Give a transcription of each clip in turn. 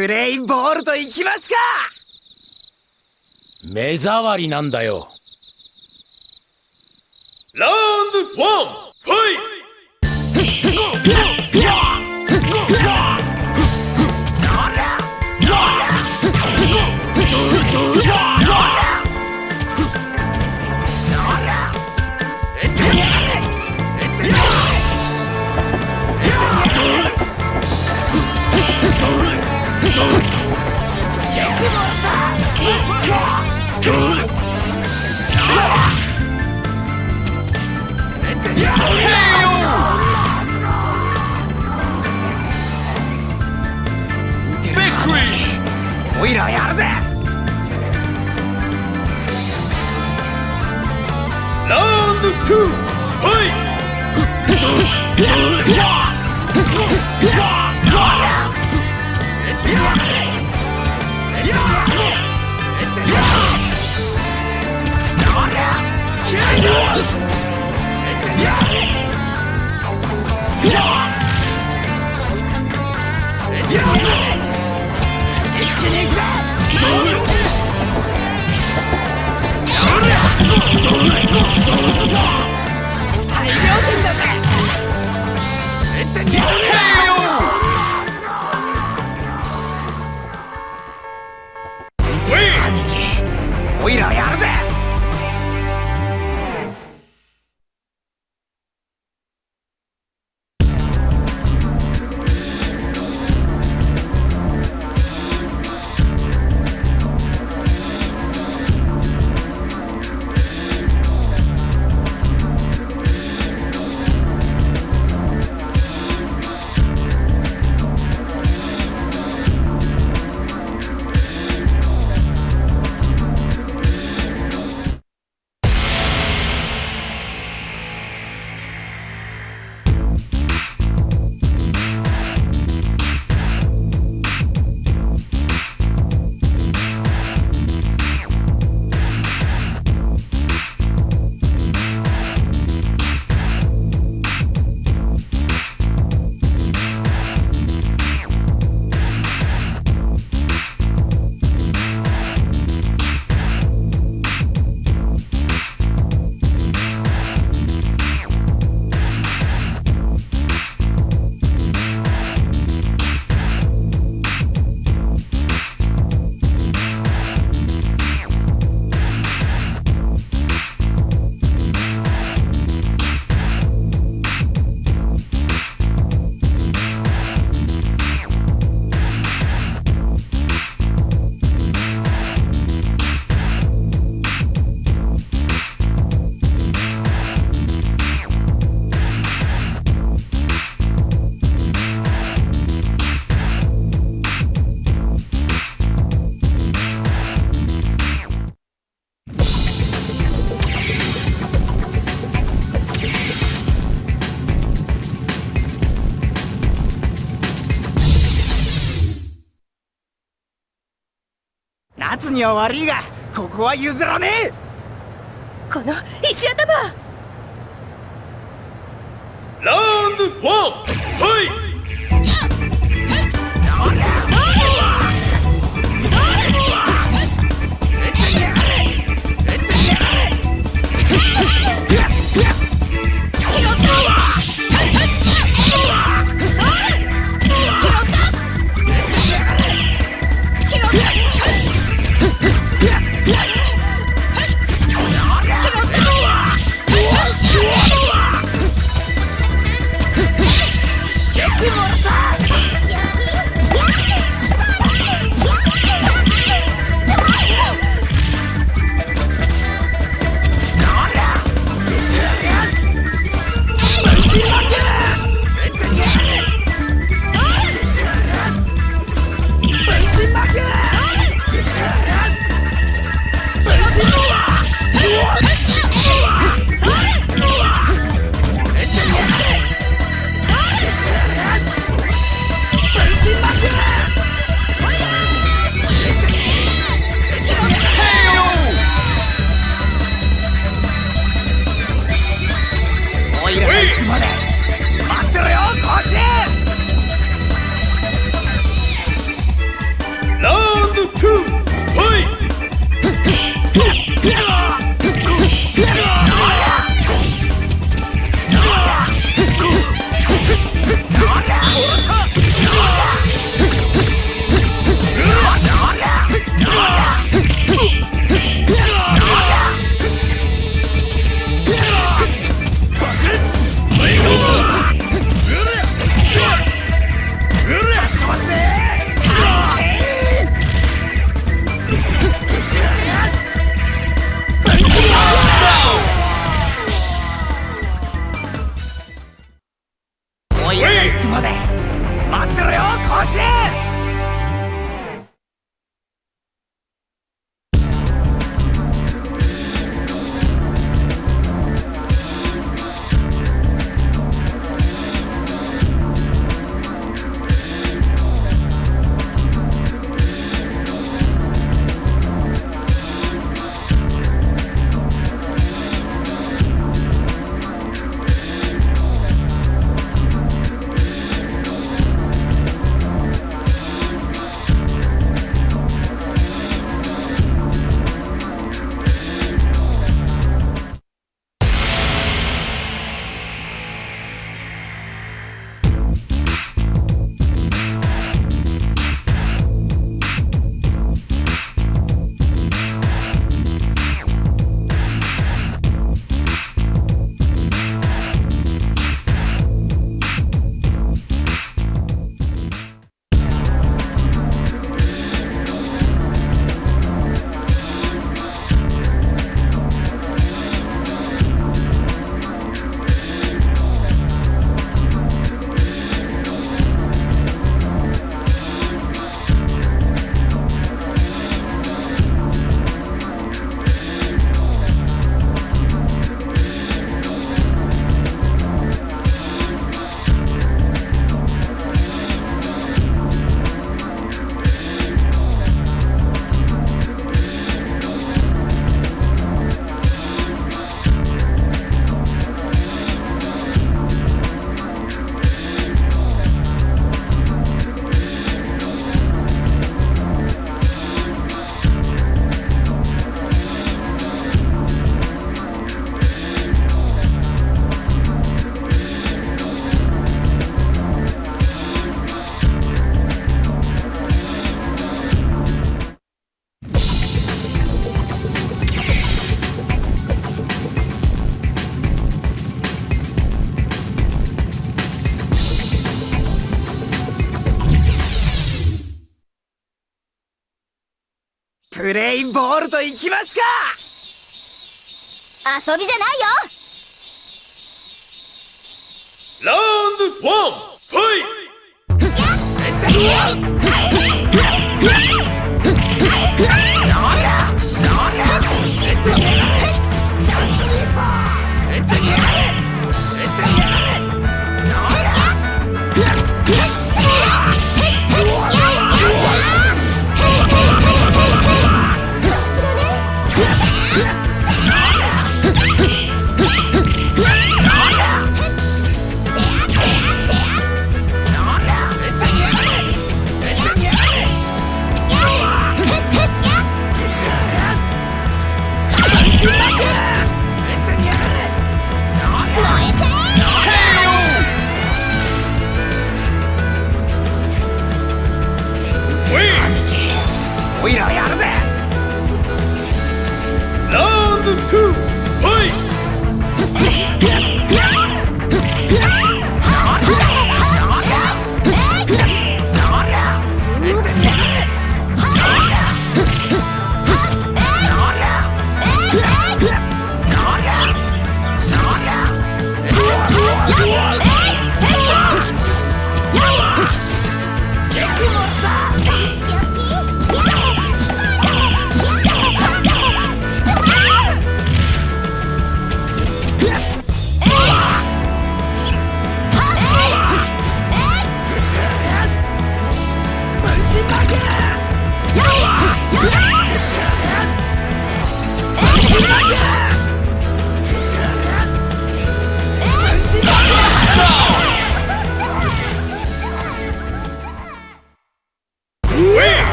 プレイボールといきますか！目障りなんだよ。ラウンドワンファイトオイラやるぜラウンド2ファイト大量には悪いがここは譲らねえ。この石頭。ラウンドワンファイトといきますか！遊びじゃないよ！ラウンドワンファイウラ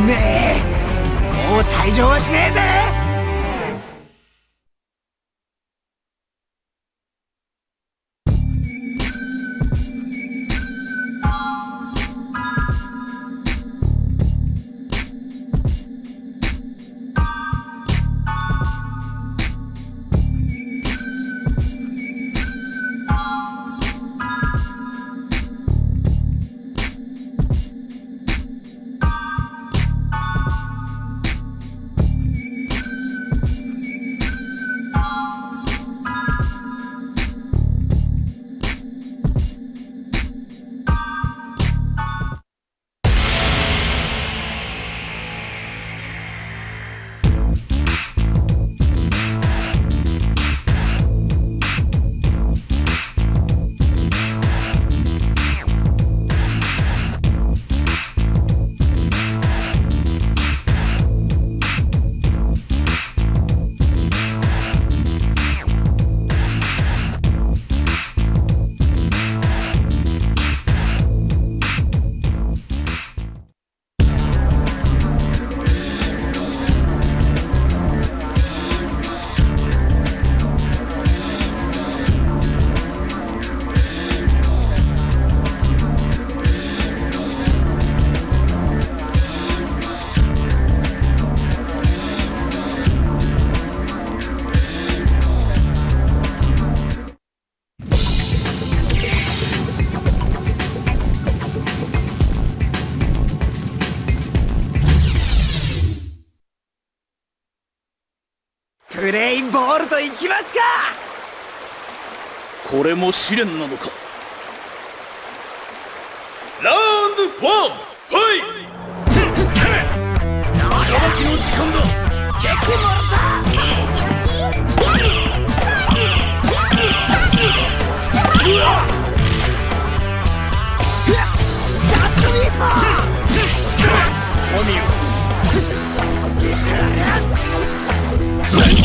ねえ。もう退場はしねえぜ。プレイボールといきますか！これも試練なのか？ラウンドワンファイ裁きの時間だお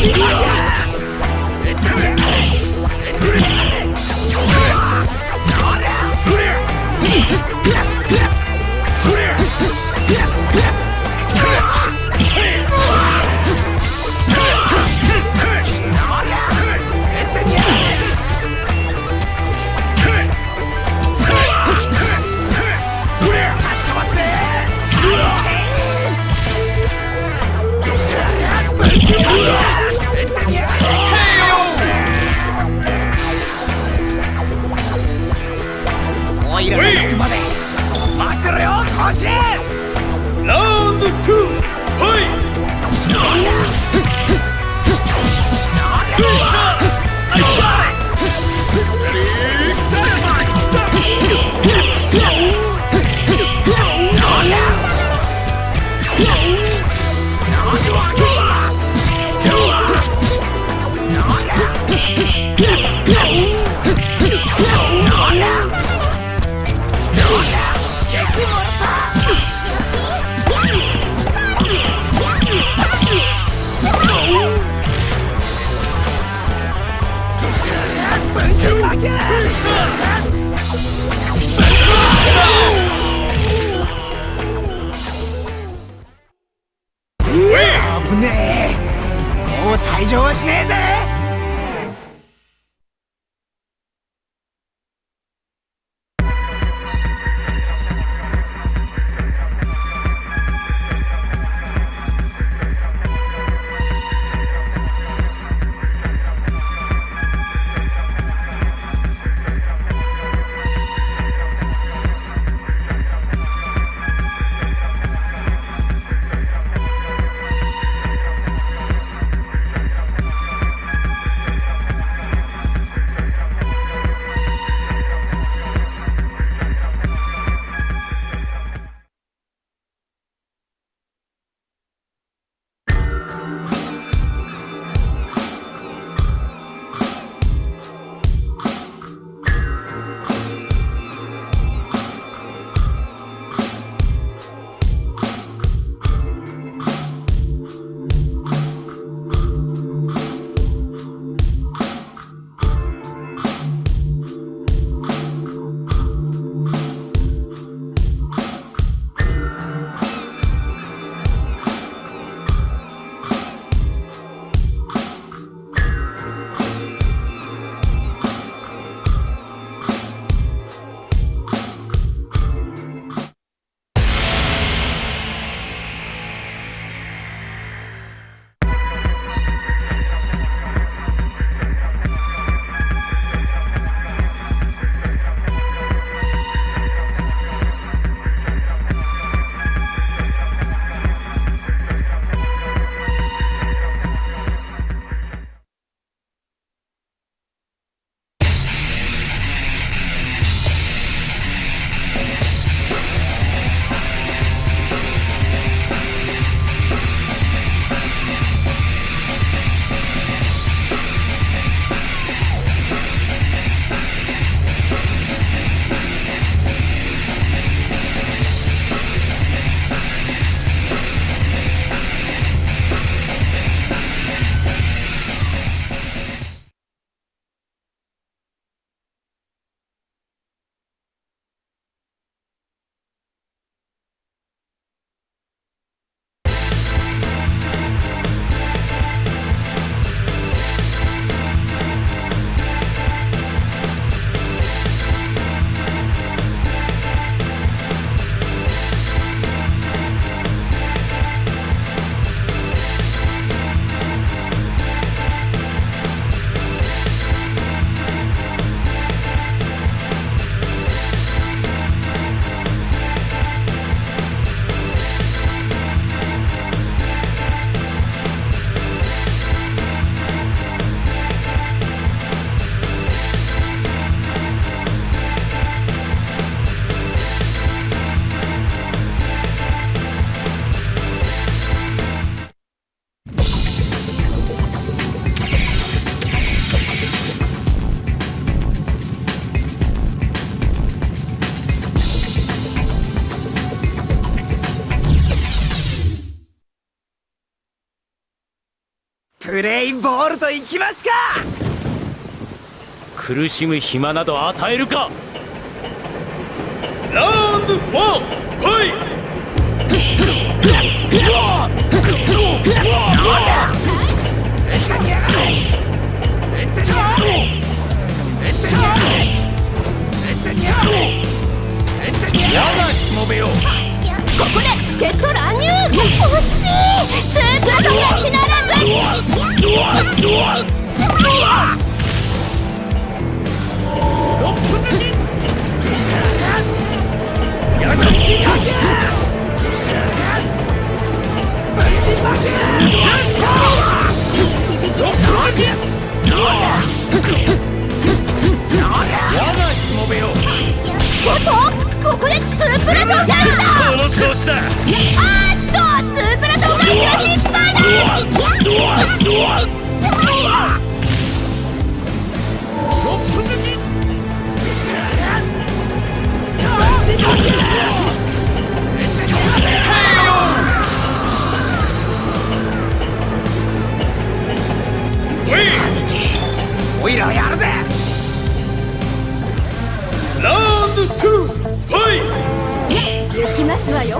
ボールといきますか！苦しむ暇など与えるか！ラウンドワンファイやがしもべよここで助っ人乱入。惜しい。スープラトンがひならずやがしもべよおっとここでスープラトンが来たその調子だあっとスープラトンが失敗おいらやる。行きますわよ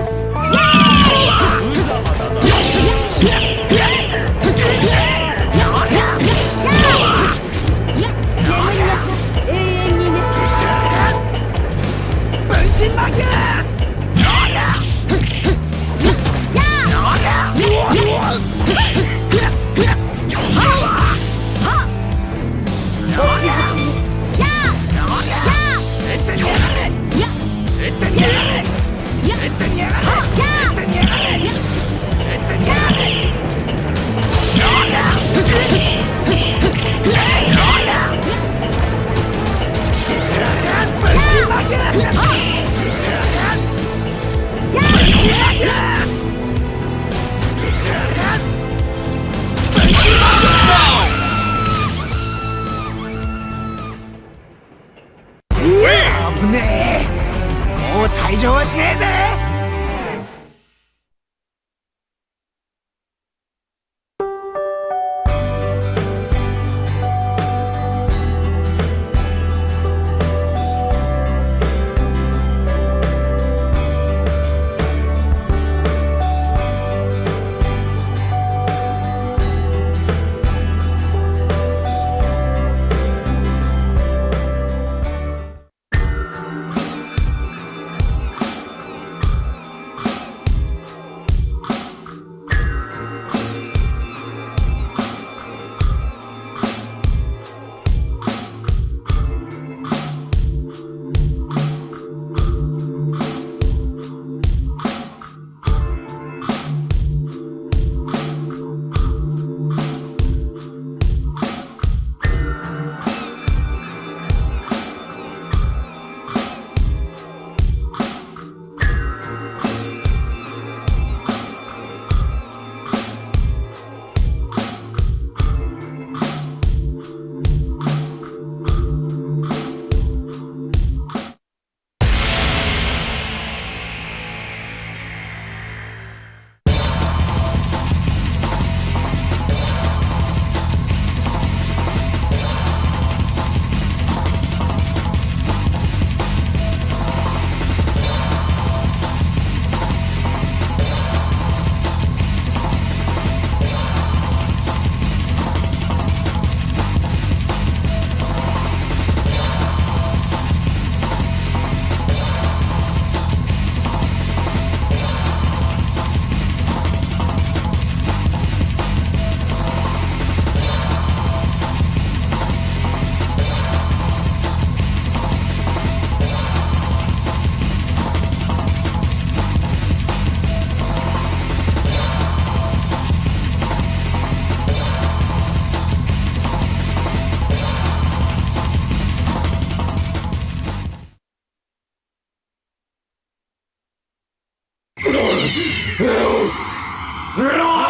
Help! Help!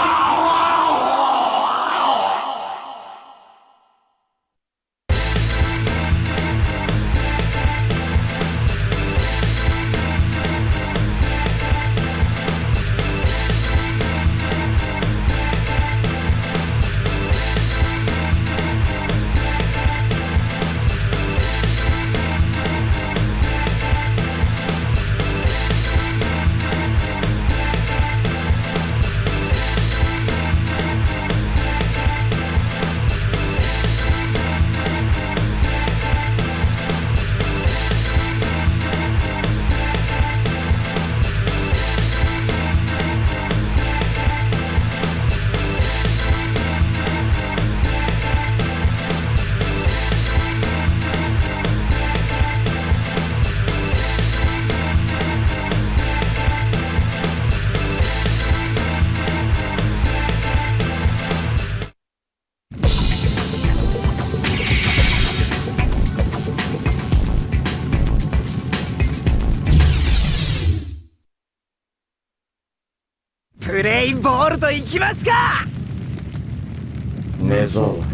インボールと行きますか！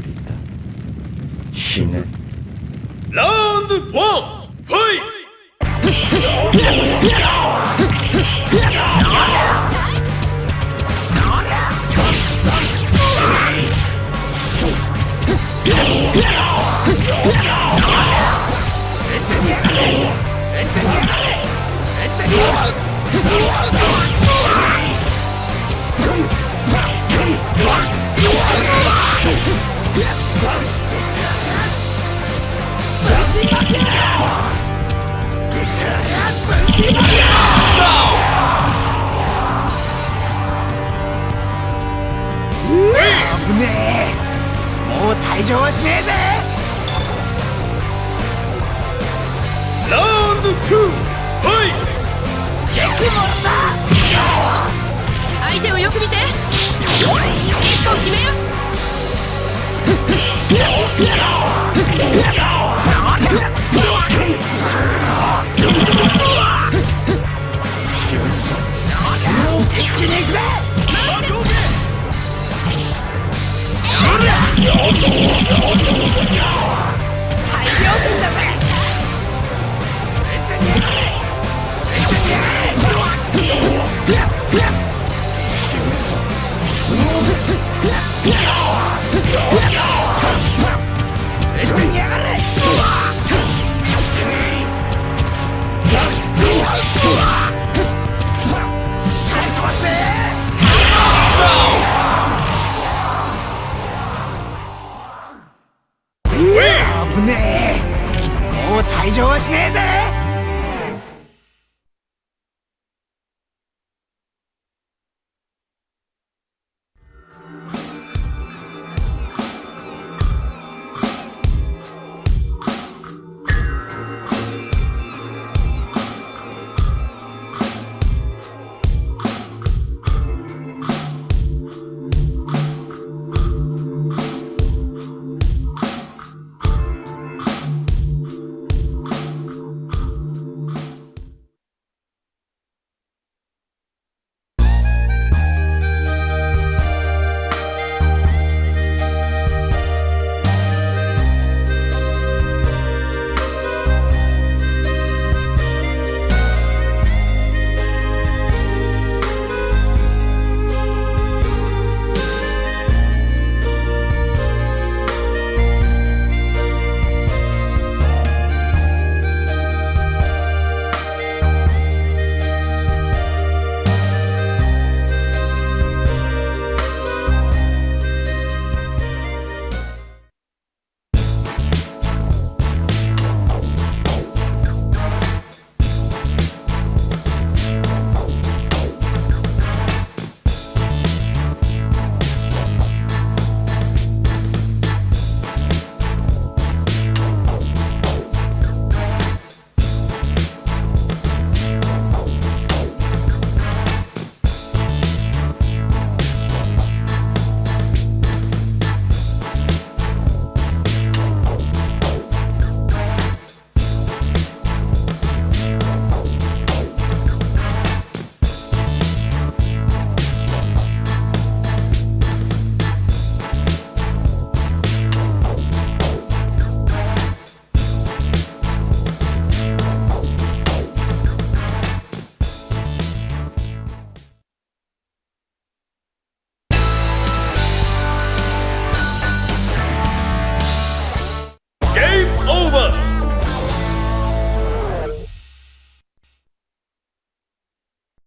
りだ死ね。ラウンド1ファイト！